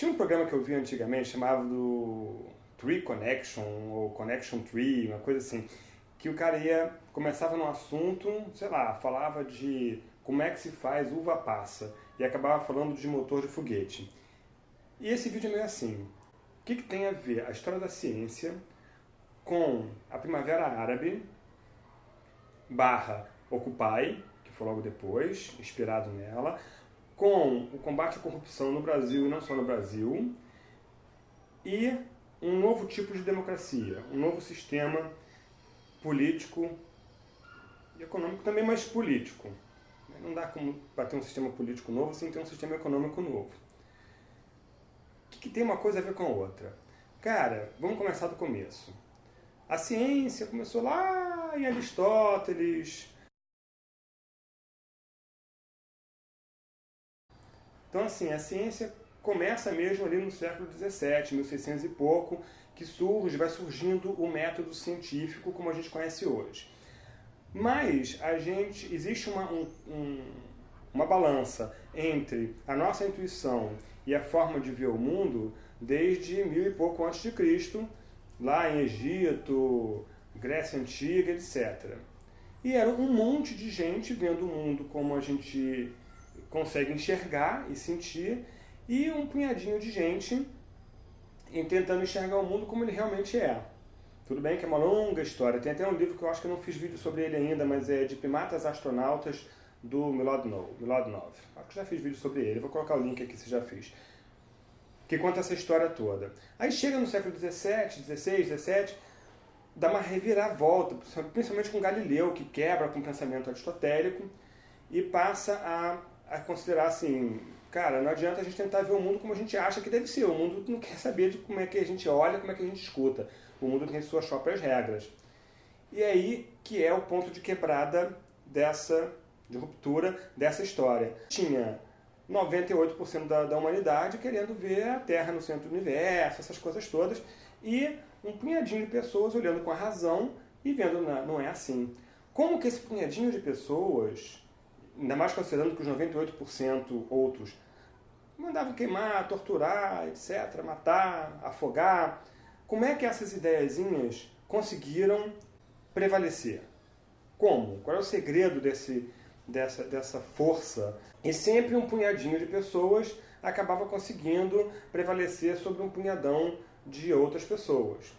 Tinha um programa que eu vi antigamente chamado Tree Connection, ou Connection Tree, uma coisa assim, que o cara ia, começava num assunto, sei lá, falava de como é que se faz uva passa, e acabava falando de motor de foguete. E esse vídeo é meio assim, o que, que tem a ver a história da ciência com a Primavera Árabe, barra Occupy, que foi logo depois, inspirado nela, com o combate à corrupção no Brasil e não só no Brasil, e um novo tipo de democracia, um novo sistema político e econômico também, mas político. Não dá para ter um sistema político novo sem ter um sistema econômico novo. O que, que tem uma coisa a ver com a outra? Cara, vamos começar do começo. A ciência começou lá em Aristóteles, Então, assim, a ciência começa mesmo ali no século XVII, 1600 e pouco, que surge, vai surgindo o método científico como a gente conhece hoje. Mas a gente existe uma, um, um, uma balança entre a nossa intuição e a forma de ver o mundo desde mil e pouco antes de Cristo, lá em Egito, Grécia Antiga, etc. E era um monte de gente vendo o mundo como a gente consegue enxergar e sentir, e um punhadinho de gente tentando enxergar o mundo como ele realmente é. Tudo bem que é uma longa história. Tem até um livro que eu acho que eu não fiz vídeo sobre ele ainda, mas é de primatas astronautas do Milodnov. Milodnov. Acho que já fiz vídeo sobre ele. Vou colocar o link aqui se já fiz. Que conta essa história toda. Aí chega no século XVII, XVI, XVII, dá uma reviravolta, principalmente com Galileu, que quebra com o pensamento aristotélico e passa a a considerar assim, cara, não adianta a gente tentar ver o mundo como a gente acha que deve ser. O mundo não quer saber de como é que a gente olha, como é que a gente escuta. O mundo tem suas próprias regras. E é aí que é o ponto de quebrada dessa, de ruptura dessa história. Tinha 98% da, da humanidade querendo ver a Terra no centro do universo, essas coisas todas, e um punhadinho de pessoas olhando com a razão e vendo, não, não é assim. Como que esse punhadinho de pessoas ainda mais considerando que os 98% outros mandavam queimar, torturar, etc., matar, afogar. Como é que essas ideiazinhas conseguiram prevalecer? Como? Qual é o segredo desse, dessa, dessa força? E sempre um punhadinho de pessoas acabava conseguindo prevalecer sobre um punhadão de outras pessoas.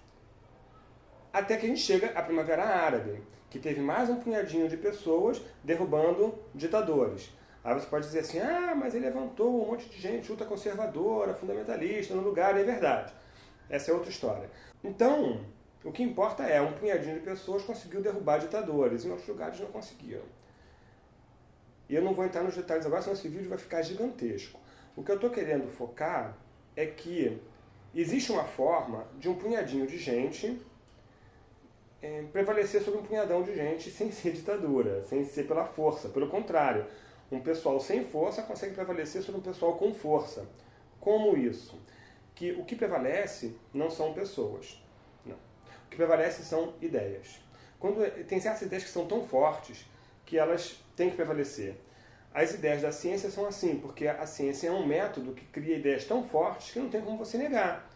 Até que a gente chega à Primavera Árabe, que teve mais um punhadinho de pessoas derrubando ditadores. Aí você pode dizer assim, ah, mas ele levantou um monte de gente ultraconservadora, fundamentalista no lugar, é verdade. Essa é outra história. Então, o que importa é, um punhadinho de pessoas conseguiu derrubar ditadores, em outros lugares não conseguiram. E eu não vou entrar nos detalhes agora, senão esse vídeo vai ficar gigantesco. O que eu estou querendo focar é que existe uma forma de um punhadinho de gente é, prevalecer sobre um punhadão de gente sem ser ditadura, sem ser pela força. Pelo contrário, um pessoal sem força consegue prevalecer sobre um pessoal com força. Como isso? Que o que prevalece não são pessoas. Não. O que prevalece são ideias. Quando tem certas ideias que são tão fortes que elas têm que prevalecer. As ideias da ciência são assim, porque a ciência é um método que cria ideias tão fortes que não tem como você negar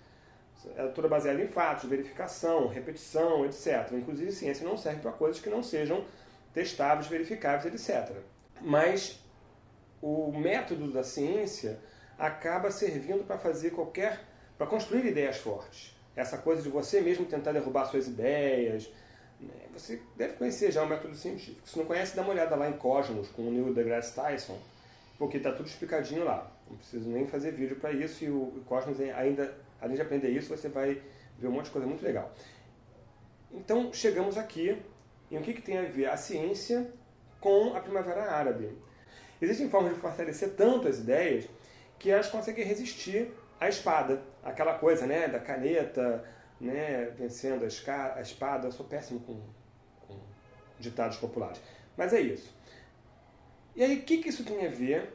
é toda baseada em fatos, verificação, repetição, etc. Inclusive, ciência não serve para coisas que não sejam testáveis, verificáveis, etc. Mas o método da ciência acaba servindo para fazer qualquer... para construir ideias fortes. Essa coisa de você mesmo tentar derrubar suas ideias. Né? Você deve conhecer já o método científico. Se não conhece, dá uma olhada lá em Cosmos, com o Neil deGrasse Tyson, porque está tudo explicadinho lá. Não preciso nem fazer vídeo para isso e o Cosmos ainda Além de aprender isso, você vai ver um monte de coisa muito legal. Então, chegamos aqui em o que, que tem a ver a ciência com a Primavera Árabe. Existem formas de fortalecer tanto as ideias que elas conseguem resistir à espada. Aquela coisa né, da caneta, né, vencendo a, espada. Eu sou péssimo com, com ditados populares. Mas é isso. E aí, o que, que isso tem a ver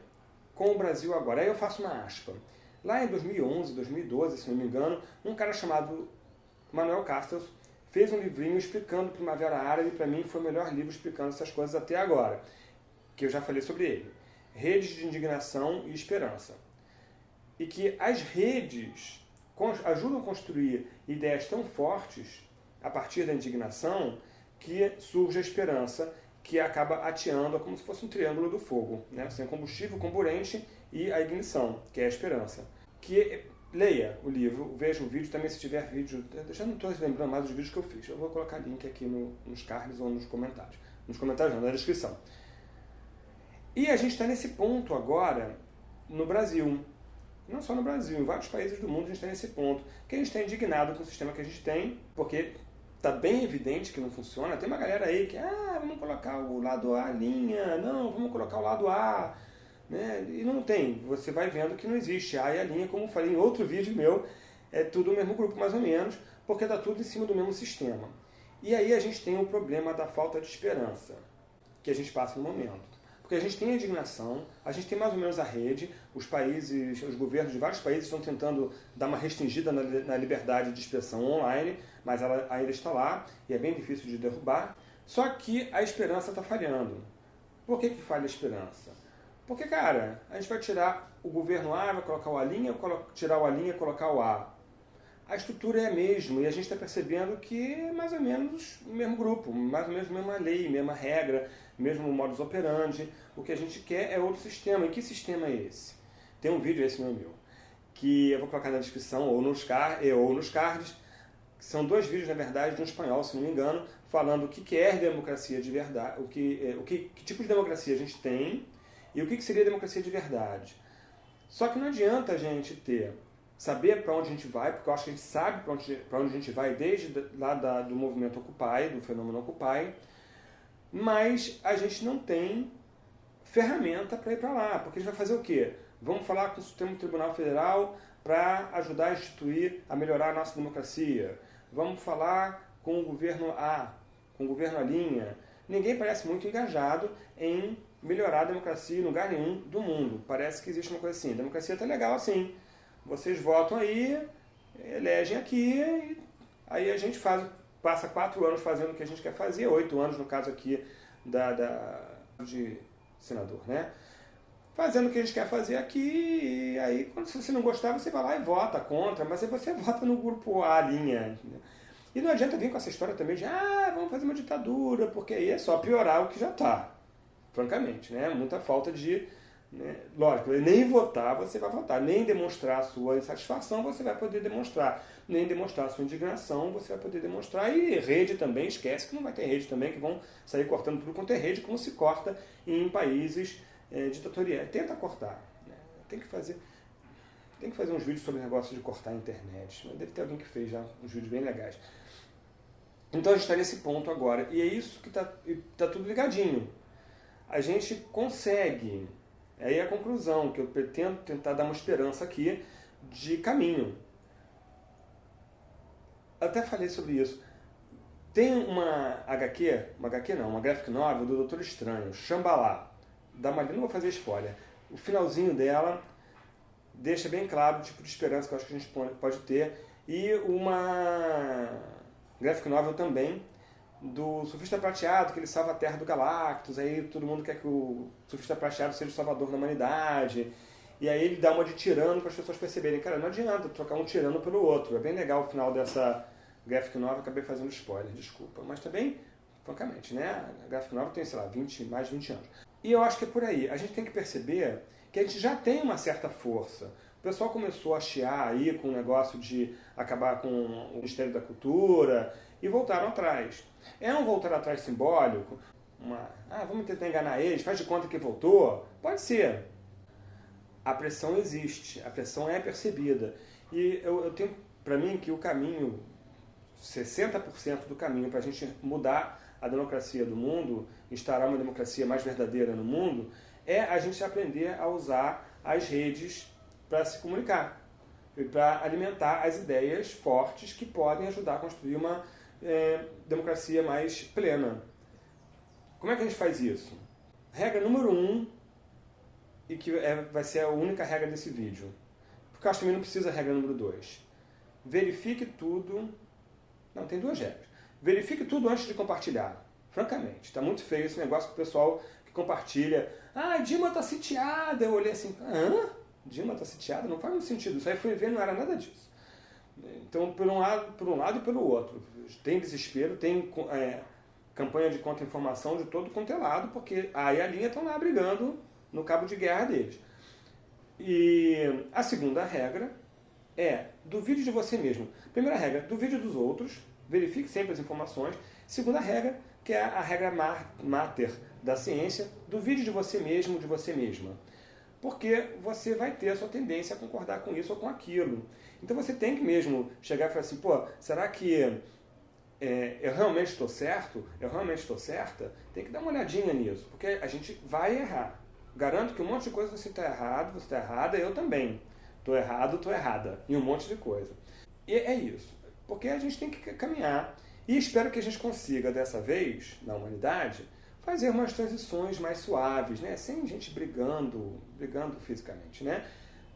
com o Brasil agora? Aí eu faço uma aspa. Lá em 2011, 2012, se não me engano, um cara chamado Manuel Castells fez um livrinho explicando Primavera Árabe, e para mim foi o melhor livro explicando essas coisas até agora, que eu já falei sobre ele. Redes de Indignação e Esperança. e que as redes ajudam a construir ideias tão fortes a partir da indignação que surge a esperança que acaba ateando como se fosse um triângulo do fogo. Né? Você tem combustível, comburente e a ignição, que é a esperança. Que leia o livro, veja o vídeo, também se tiver vídeo, eu já não estou lembrando mais dos vídeos que eu fiz, eu vou colocar link aqui no, nos cards ou nos comentários. Nos comentários não, na descrição. E a gente está nesse ponto agora no Brasil. Não só no Brasil, em vários países do mundo a gente está nesse ponto. Que a gente está indignado com o sistema que a gente tem, porque está bem evidente que não funciona. Tem uma galera aí que, ah, vamos colocar o lado A linha, não, vamos colocar o lado A. Né? E não tem. Você vai vendo que não existe A e a linha, como falei em outro vídeo meu, é tudo o mesmo grupo mais ou menos, porque está tudo em cima do mesmo sistema. E aí a gente tem o problema da falta de esperança que a gente passa no momento. Porque a gente tem indignação, a gente tem mais ou menos a rede, os países, os governos de vários países estão tentando dar uma restringida na, na liberdade de expressão online, mas ela ainda está lá e é bem difícil de derrubar. Só que a esperança está falhando. Por que, que falha a esperança? Porque, cara, a gente vai tirar o governo A, vai colocar o A linha, tirar o A linha e colocar o A a estrutura é a mesma e a gente está percebendo que é mais ou menos o mesmo grupo, mais ou menos a mesma lei, mesma regra, mesmo modus operandi. O que a gente quer é outro sistema. E que sistema é esse? Tem um vídeo, esse não é meu, que eu vou colocar na descrição ou nos, car ou nos cards. São dois vídeos, na verdade, de um espanhol, se não me engano, falando o que é democracia de verdade, o que, é, o que, que tipo de democracia a gente tem e o que seria democracia de verdade. Só que não adianta a gente ter saber para onde a gente vai, porque eu acho que a gente sabe para onde, onde a gente vai desde lá da, do movimento Occupy, do fenômeno Occupy, mas a gente não tem ferramenta para ir para lá, porque a gente vai fazer o quê? Vamos falar com o Supremo Tribunal Federal para ajudar a instituir, a melhorar a nossa democracia. Vamos falar com o governo A, com o governo A linha. Ninguém parece muito engajado em melhorar a democracia em lugar nenhum do mundo. Parece que existe uma coisa assim, a democracia está legal assim, vocês votam aí, elegem aqui, aí a gente faz, passa quatro anos fazendo o que a gente quer fazer, oito anos no caso aqui da, da, de senador, né? Fazendo o que a gente quer fazer aqui, e aí quando se você não gostar, você vai lá e vota contra, mas aí você vota no grupo A linha. E não adianta vir com essa história também de, ah, vamos fazer uma ditadura, porque aí é só piorar o que já está, francamente, né? Muita falta de né? Lógico, nem votar você vai votar, nem demonstrar sua insatisfação você vai poder demonstrar, nem demonstrar sua indignação você vai poder demonstrar. E rede também, esquece que não vai ter rede também, que vão sair cortando tudo quanto é rede, como se corta em países é, ditatoriais. Tenta cortar. Né? Tem que fazer. Tem que fazer uns vídeos sobre o negócio de cortar a internet. Deve ter alguém que fez já uns vídeos bem legais. Então a gente está nesse ponto agora. E é isso que está tá tudo ligadinho. A gente consegue Aí é a conclusão, que eu pretendo tentar dar uma esperança aqui de caminho. Até falei sobre isso. Tem uma HQ, uma HQ não, uma graphic novel do Doutor Estranho, Shambhala, da Malina, não vou fazer spoiler. O finalzinho dela deixa bem claro o tipo de esperança que eu acho que a gente pode ter. E uma graphic novel também do surfista prateado, que ele salva a Terra do Galactus, aí todo mundo quer que o surfista prateado seja o salvador da humanidade. E aí ele dá uma de tirano para as pessoas perceberem, cara, não adianta trocar um tirano pelo outro. É bem legal o final dessa graphic novel, acabei fazendo spoiler, desculpa. Mas também, francamente, né? A graphic novel tem, sei lá, 20, mais de 20 anos. E eu acho que é por aí. A gente tem que perceber que a gente já tem uma certa força. O pessoal começou a chiar aí com o negócio de acabar com o Ministério da Cultura e voltaram atrás. É um voltar atrás simbólico? Uma, ah, vamos tentar enganar eles, faz de conta que voltou? Pode ser. A pressão existe, a pressão é percebida. E eu, eu tenho para mim que o caminho, 60% do caminho para a gente mudar a democracia do mundo, instaurar uma democracia mais verdadeira no mundo, é a gente aprender a usar as redes para se comunicar e para alimentar as ideias fortes que podem ajudar a construir uma é, democracia mais plena. Como é que a gente faz isso? Regra número um, e que é, vai ser a única regra desse vídeo, porque eu acho que também não precisa regra número dois. Verifique tudo. Não, tem duas regras. Verifique tudo antes de compartilhar. Francamente, está muito feio esse negócio que o pessoal que compartilha. Ah, Dilma está sitiada. Eu olhei assim, hã? Dilma está sitiada, não faz muito sentido. Isso aí foi ver, não era nada disso. Então, por um lado, por um lado e pelo outro. Tem desespero, tem é, campanha de contra-informação de todo quanto é lado, porque a e a linha estão lá brigando no cabo de guerra deles. E a segunda regra é duvide de você mesmo. Primeira regra, duvide dos outros, verifique sempre as informações. Segunda regra, que é a regra mater da ciência, duvide de você mesmo, de você mesma. Porque você vai ter a sua tendência a concordar com isso ou com aquilo. Então você tem que mesmo chegar e falar assim, pô, será que é, eu realmente estou certo? Eu realmente estou certa? Tem que dar uma olhadinha nisso, porque a gente vai errar. Garanto que um monte de coisa você está errado, você está errada, eu também. Estou errado, estou errada. E um monte de coisa. E é isso. Porque a gente tem que caminhar. E espero que a gente consiga, dessa vez, na humanidade, fazer umas transições mais suaves, né? Sem gente brigando, brigando fisicamente, né?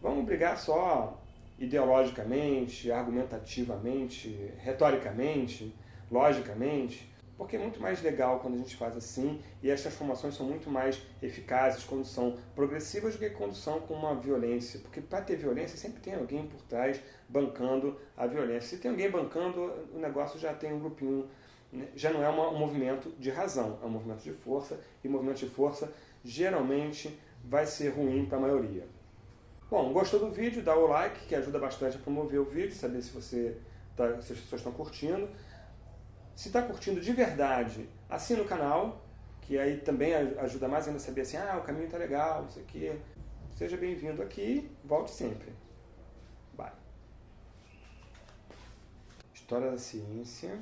Vamos brigar só ideologicamente, argumentativamente, retoricamente, logicamente, porque é muito mais legal quando a gente faz assim e as transformações são muito mais eficazes quando são progressivas do que quando são com uma violência. Porque para ter violência sempre tem alguém por trás bancando a violência. Se tem alguém bancando, o negócio já tem um grupinho? Já não é uma, um movimento de razão, é um movimento de força e movimento de força geralmente vai ser ruim para a maioria. Bom, gostou do vídeo? Dá o like que ajuda bastante a promover o vídeo, saber se você tá, se as pessoas estão curtindo. Se está curtindo de verdade, assina o canal, que aí também ajuda mais ainda a saber assim, ah, o caminho está legal, isso aqui. Seja bem-vindo aqui, volte sempre. Bye. História da ciência.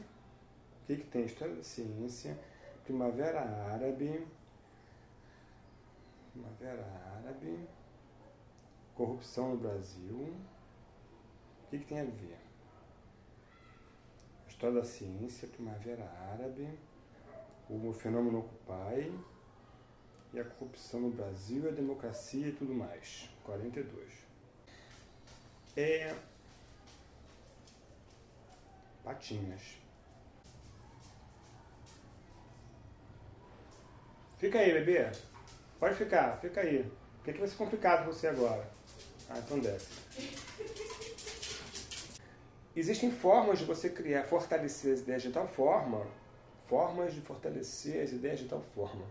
O que, que tem? História da ciência, Primavera Árabe, Primavera Árabe, corrupção no Brasil. O que, que tem a ver? História da Ciência, Primavera Árabe, o fenômeno Occupy e a corrupção no Brasil, a democracia e tudo mais. 42. É. Patinhas. Fica aí, bebê. Pode ficar, fica aí. O que, vai ser complicado pra você agora? Ah, então desce. Existem formas de você criar, fortalecer as ideias de tal forma, formas de fortalecer as ideias de tal forma,